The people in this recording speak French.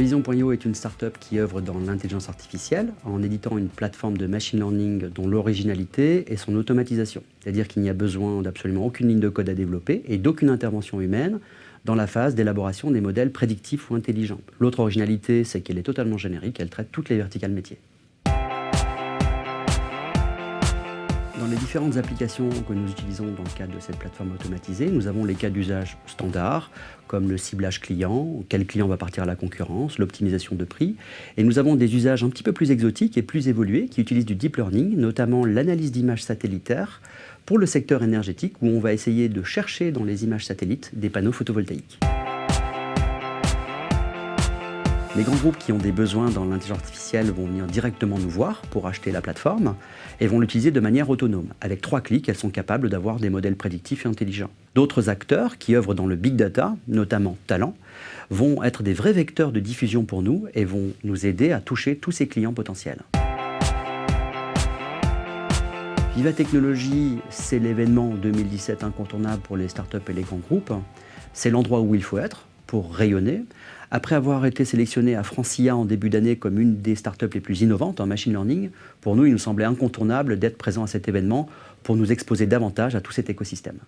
Prévision.io est une start-up qui œuvre dans l'intelligence artificielle en éditant une plateforme de machine learning dont l'originalité est son automatisation. C'est-à-dire qu'il n'y a besoin d'absolument aucune ligne de code à développer et d'aucune intervention humaine dans la phase d'élaboration des modèles prédictifs ou intelligents. L'autre originalité, c'est qu'elle est totalement générique, elle traite toutes les verticales métiers. Les différentes applications que nous utilisons dans le cadre de cette plateforme automatisée, nous avons les cas d'usage standards, comme le ciblage client, quel client va partir à la concurrence, l'optimisation de prix. Et nous avons des usages un petit peu plus exotiques et plus évolués qui utilisent du deep learning, notamment l'analyse d'images satellitaires pour le secteur énergétique, où on va essayer de chercher dans les images satellites des panneaux photovoltaïques. Les grands groupes qui ont des besoins dans l'intelligence artificielle vont venir directement nous voir pour acheter la plateforme et vont l'utiliser de manière autonome. Avec trois clics, elles sont capables d'avoir des modèles prédictifs et intelligents. D'autres acteurs qui œuvrent dans le big data, notamment Talent, vont être des vrais vecteurs de diffusion pour nous et vont nous aider à toucher tous ces clients potentiels. Viva Technologies, c'est l'événement 2017 incontournable pour les startups et les grands groupes. C'est l'endroit où il faut être pour rayonner. Après avoir été sélectionné à Francia en début d'année comme une des startups les plus innovantes en machine learning, pour nous, il nous semblait incontournable d'être présent à cet événement pour nous exposer davantage à tout cet écosystème.